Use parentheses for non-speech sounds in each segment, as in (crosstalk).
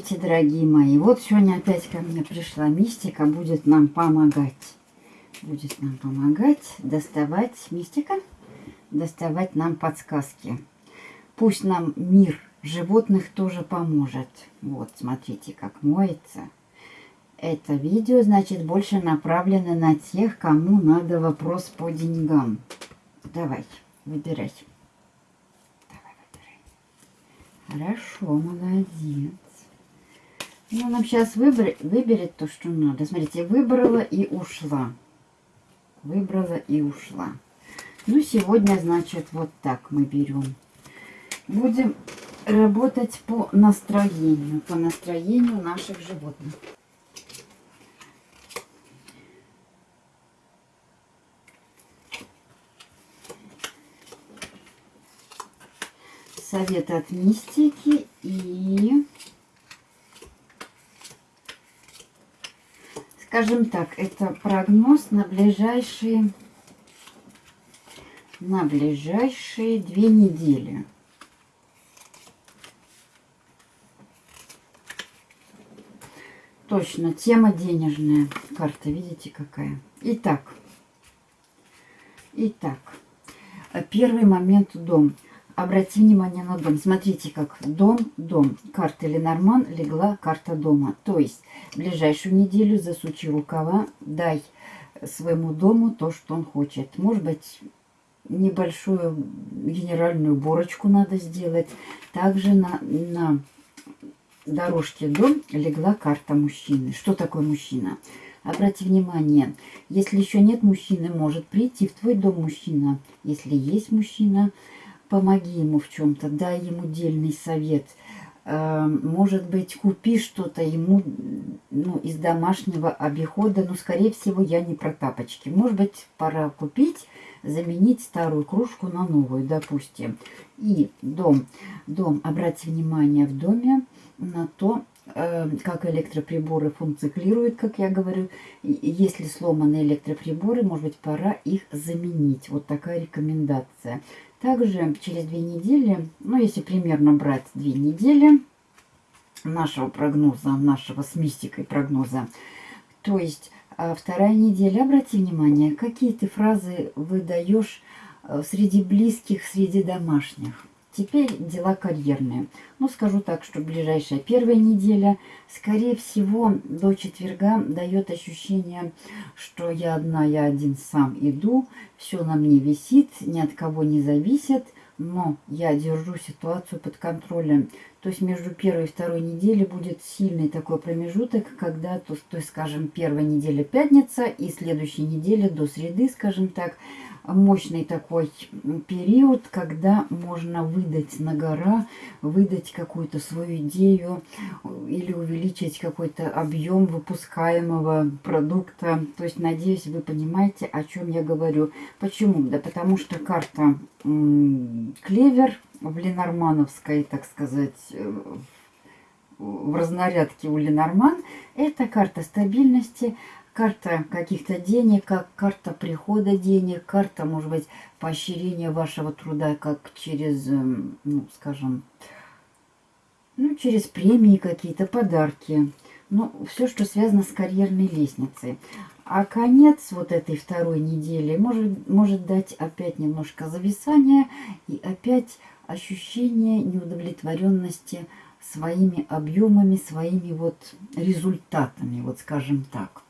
Здравствуйте, дорогие мои. Вот сегодня опять ко мне пришла мистика, будет нам помогать. Будет нам помогать доставать мистика, доставать нам подсказки. Пусть нам мир животных тоже поможет. Вот, смотрите, как моется. Это видео, значит, больше направлено на тех, кому надо вопрос по деньгам. Давай, выбирай. Хорошо, молодец. Ну, нам сейчас выбер... выберет то, что надо. Смотрите, выбрала и ушла. Выбрала и ушла. Ну, сегодня, значит, вот так мы берем. Будем работать по настроению, по настроению наших животных. совет от мистики и, скажем так, это прогноз на ближайшие, на ближайшие две недели. Точно, тема денежная. Карта, видите, какая? Итак, итак, первый момент дом. Обрати внимание на дом. Смотрите, как дом, дом. Карта Ленорман легла карта дома. То есть, ближайшую неделю засучи рукава, дай своему дому то, что он хочет. Может быть, небольшую генеральную уборочку надо сделать. Также на, на дорожке дом легла карта мужчины. Что такое мужчина? Обрати внимание, если еще нет мужчины, может прийти в твой дом мужчина. Если есть мужчина, помоги ему в чем-то, дай ему дельный совет. Э, может быть, купи что-то ему ну, из домашнего обихода. Но, скорее всего, я не про тапочки. Может быть, пора купить, заменить старую кружку на новую, допустим. И дом. Дом. Обратите внимание в доме на то, э, как электроприборы функционируют, как я говорю. Если сломаны электроприборы, может быть, пора их заменить. Вот такая рекомендация. Также через две недели, ну если примерно брать две недели нашего прогноза, нашего с мистикой прогноза, то есть а, вторая неделя, обрати внимание, какие ты фразы выдаешь э, среди близких, среди домашних. Теперь дела карьерные. Ну, скажу так, что ближайшая первая неделя, скорее всего, до четверга дает ощущение, что я одна, я один сам иду, все на мне висит, ни от кого не зависит, но я держу ситуацию под контролем. То есть между первой и второй неделей будет сильный такой промежуток, когда, то, то есть, скажем, первая неделя пятница и следующей неделя до среды, скажем так, мощный такой период, когда можно выдать на гора, выдать какую-то свою идею или увеличить какой-то объем выпускаемого продукта. То есть, надеюсь, вы понимаете, о чем я говорю. Почему? Да потому что карта клевер в Ленормановской, так сказать, э, в разнарядке у Ленорман, это карта стабильности, карта каких-то денег, как карта прихода денег, карта, может быть, поощрения вашего труда, как через, эм, ну, скажем, ну, через премии какие-то, подарки. Ну, все, что связано с карьерной лестницей. А конец вот этой второй недели может, может дать опять немножко зависания и опять ощущение неудовлетворенности своими объемами, своими вот результатами, вот скажем так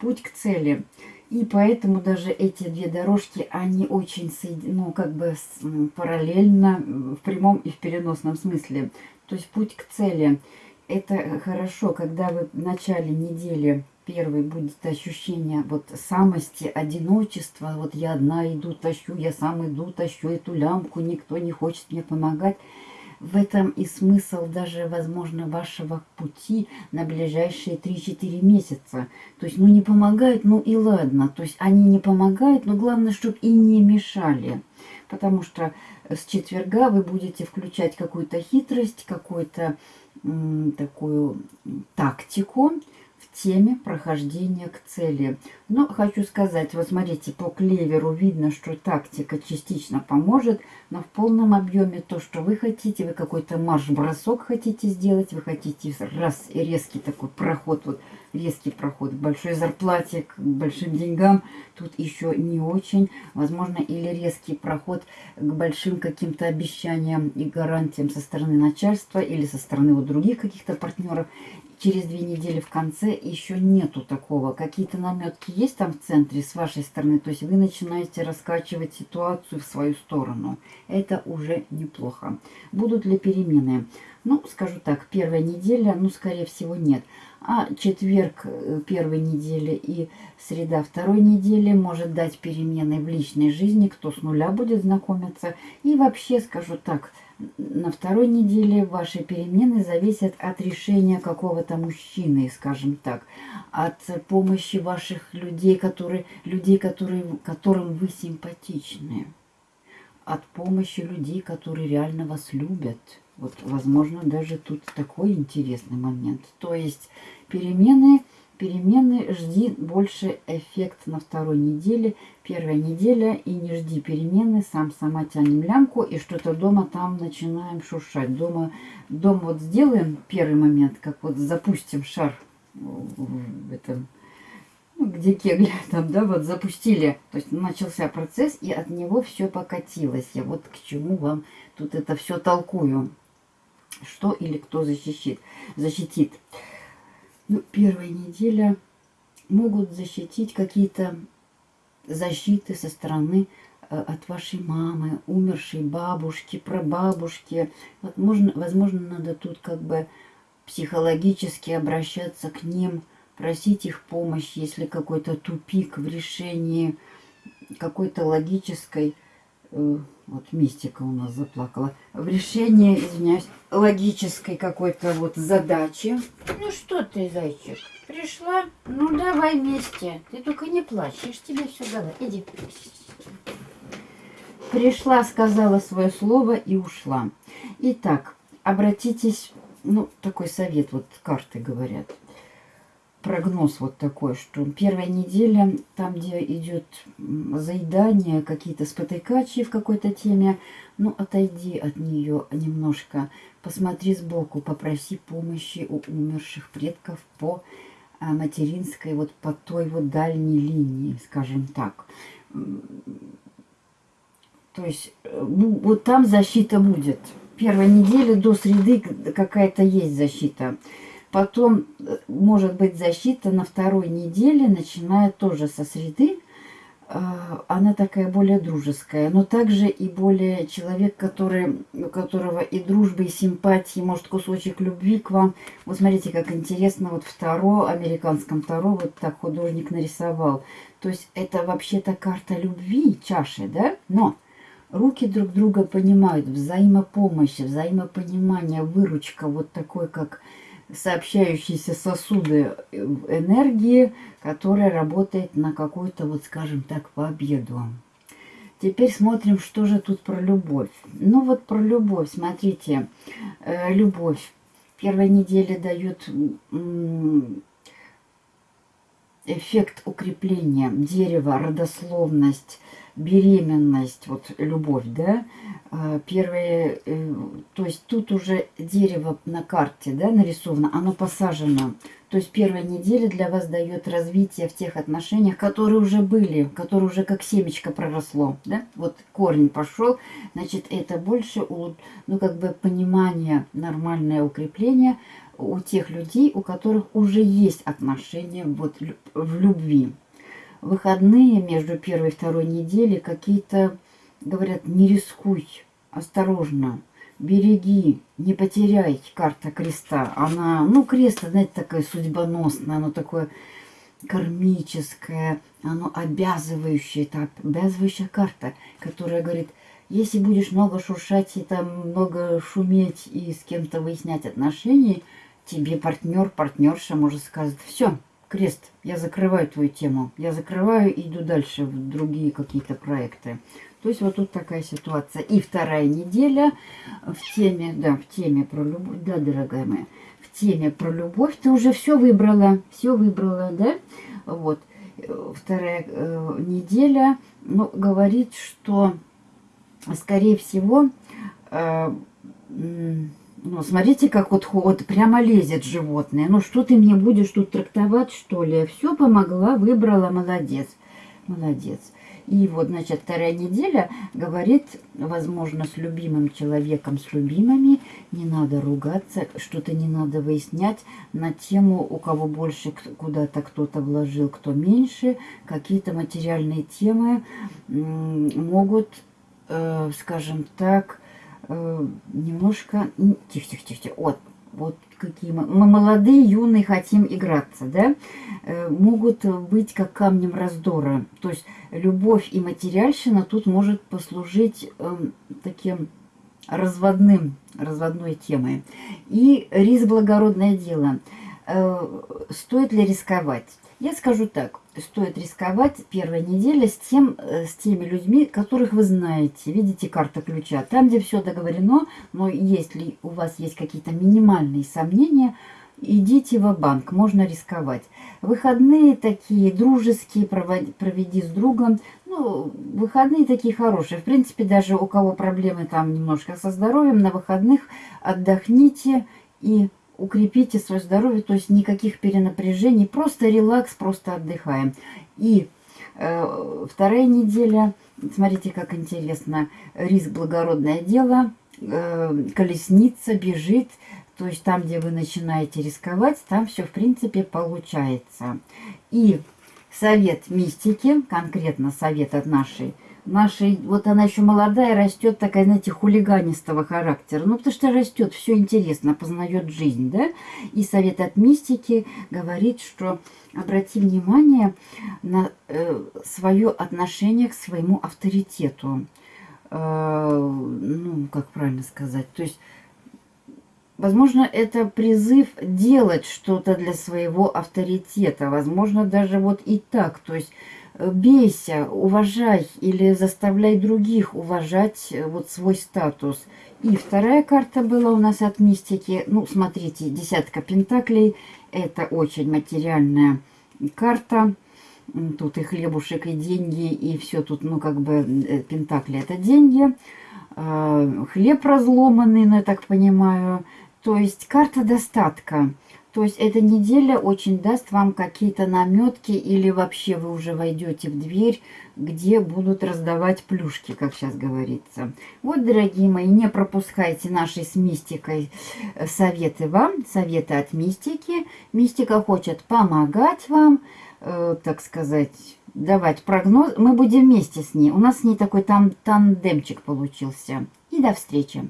путь к цели. И поэтому даже эти две дорожки, они очень, ну, как бы параллельно в прямом и в переносном смысле. То есть путь к цели. Это хорошо, когда вы в начале недели первый будет ощущение вот самости, одиночества. Вот я одна иду, тащу, я сам иду, тащу эту лямку, никто не хочет мне помогать. В этом и смысл даже, возможно, вашего пути на ближайшие 3-4 месяца. То есть, ну не помогают, ну и ладно. То есть, они не помогают, но главное, чтобы и не мешали. Потому что с четверга вы будете включать какую-то хитрость, какую-то такую тактику. В теме прохождения к цели. Но хочу сказать, вот смотрите, по клеверу видно, что тактика частично поможет, но в полном объеме то, что вы хотите, вы какой-то марш-бросок хотите сделать, вы хотите раз и резкий такой проход, вот резкий проход к большой зарплате, к большим деньгам, тут еще не очень. Возможно, или резкий проход к большим каким-то обещаниям и гарантиям со стороны начальства или со стороны вот других каких-то партнеров через две недели в конце еще нету такого. Какие-то наметки есть там в центре с вашей стороны, то есть вы начинаете раскачивать ситуацию в свою сторону. Это уже неплохо. Будут ли перемены? Ну, скажу так, первая неделя, ну, скорее всего, нет. А четверг э, первой недели и среда второй недели может дать перемены в личной жизни, кто с нуля будет знакомиться. И вообще, скажу так, на второй неделе ваши перемены зависят от решения какого-то мужчины, скажем так, от помощи ваших людей, которые, людей которые, которым вы симпатичны, от помощи людей, которые реально вас любят. Вот, возможно, даже тут такой интересный момент. То есть перемены перемены, жди больше эффект на второй неделе. Первая неделя и не жди перемены, сам сама тянем лямку и что-то дома там начинаем шуршать. Дома, дома вот сделаем первый момент, как вот запустим шар в этом, ну, где кегли (laughs) там, да, вот запустили. То есть начался процесс и от него все покатилось. Я вот к чему вам тут это все толкую. Что или кто защитит. защитит ну, первая неделя могут защитить какие-то защиты со стороны э, от вашей мамы, умершей бабушки, прабабушки. Вот можно, возможно, надо тут как бы психологически обращаться к ним, просить их помощи, если какой-то тупик в решении какой-то логической вот мистика у нас заплакала, в решении, извиняюсь, логической какой-то вот задачи. Ну что ты, зайчик, пришла? Ну давай вместе. Ты только не плачь, я ж тебе все дала. Иди. Пришла, сказала свое слово и ушла. Итак, обратитесь, ну, такой совет, вот карты говорят прогноз вот такой, что первая неделя, там, где идет заедание, какие-то спотыкачи в какой-то теме, ну, отойди от нее немножко, посмотри сбоку, попроси помощи у умерших предков по а, материнской, вот по той вот дальней линии, скажем так. То есть, э, вот там защита будет. Первая неделя до среды какая-то есть защита. Потом э, может быть защита на второй неделе, начиная тоже со среды. А, она такая более дружеская, но также и более человек, который, у которого и дружбы, и симпатии, может, кусочек любви к вам. Вот смотрите, как интересно, вот второ, американском второ, вот так художник нарисовал. То есть это вообще-то карта любви, чаши, да? Но руки друг друга понимают, взаимопомощь, взаимопонимание, выручка, вот такой, как сообщающиеся сосуды энергии, которая работает на какую-то, вот скажем так, победу. Теперь смотрим, что же тут про любовь. Ну вот про любовь, смотрите, э, любовь. Первая неделя дает эффект укрепления дерева, родословность, беременность, вот любовь, да, а, первое, э, то есть тут уже дерево на карте, да, нарисовано, оно посажено. То есть первая неделя для вас дает развитие в тех отношениях, которые уже были, которые уже как семечко проросло, да, вот корень пошел, значит, это больше, ну, как бы понимание, нормальное укрепление у тех людей, у которых уже есть отношения вот в любви выходные между первой и второй недели какие-то, говорят, не рискуй, осторожно, береги, не потеряй карта креста. Она, ну, крест, знаете, такая судьбоносная, оно такое кармическое, оно обязывающее, это обязывающая карта, которая говорит, если будешь много шуршать и там много шуметь и с кем-то выяснять отношения, тебе партнер, партнерша может сказать, все, крест, я закрываю твою тему, я закрываю и иду дальше в другие какие-то проекты. То есть вот тут такая ситуация. И вторая неделя в теме, да, в теме про любовь, да, дорогая моя, в теме про любовь. Ты уже все выбрала, все выбрала, да? Вот. Вторая э, неделя, ну, говорит, что, скорее всего, э, ну, смотрите, как вот, вот прямо лезет животное. Ну, что ты мне будешь тут трактовать, что ли? Все помогла, выбрала, молодец. Молодец. И вот, значит, вторая неделя говорит, возможно, с любимым человеком, с любимыми, не надо ругаться, что-то не надо выяснять на тему, у кого больше куда-то кто-то вложил, кто меньше. Какие-то материальные темы могут, э, скажем так, э, немножко... Тихо-тихо-тихо. Вот, вот какие мы, мы молодые, юные, хотим играться, да, э, могут быть как камнем раздора. То есть любовь и материальщина тут может послужить э, таким разводным, разводной темой. И риск благородное дело. Э, стоит ли рисковать? Я скажу так, стоит рисковать первой неделе с, тем, э, с теми людьми, которых вы знаете. Видите, карта ключа. Там, где все договорено, но если у вас есть какие-то минимальные сомнения, идите в банк можно рисковать. Выходные такие дружеские, проведи с другом. Ну, выходные такие хорошие. В принципе, даже у кого проблемы там немножко со здоровьем, на выходных отдохните и укрепите свое здоровье, то есть никаких перенапряжений, просто релакс, просто отдыхаем. И э, вторая неделя, смотрите, как интересно, риск благородное дело, э, колесница бежит, то есть там, где вы начинаете рисковать, там все, в принципе, получается. И совет мистики, конкретно совет от нашей нашей, вот она еще молодая, растет такая, знаете, хулиганистого характера. Ну, потому что растет, все интересно, познает жизнь, да? И совет от мистики говорит, что обрати внимание на э, свое отношение к своему авторитету. Э, ну, как правильно сказать, то есть... Возможно, это призыв делать что-то для своего авторитета. Возможно, даже вот и так. То есть бейся, уважай или заставляй других уважать э, вот свой статус. И вторая карта была у нас от мистики. Ну, смотрите, десятка пентаклей. Это очень материальная карта. Тут и хлебушек, и деньги, и все тут, ну, как бы, э, пентакли это деньги. А, хлеб разломанный, ну, я так понимаю. То есть карта достатка. То есть эта неделя очень даст вам какие-то наметки или вообще вы уже войдете в дверь, где будут раздавать плюшки, как сейчас говорится. Вот, дорогие мои, не пропускайте наши с мистикой э, советы вам, советы от мистики. Мистика хочет помогать вам, э, так сказать, давать прогноз. Мы будем вместе с ней. У нас с ней такой там тандемчик получился. И до встречи.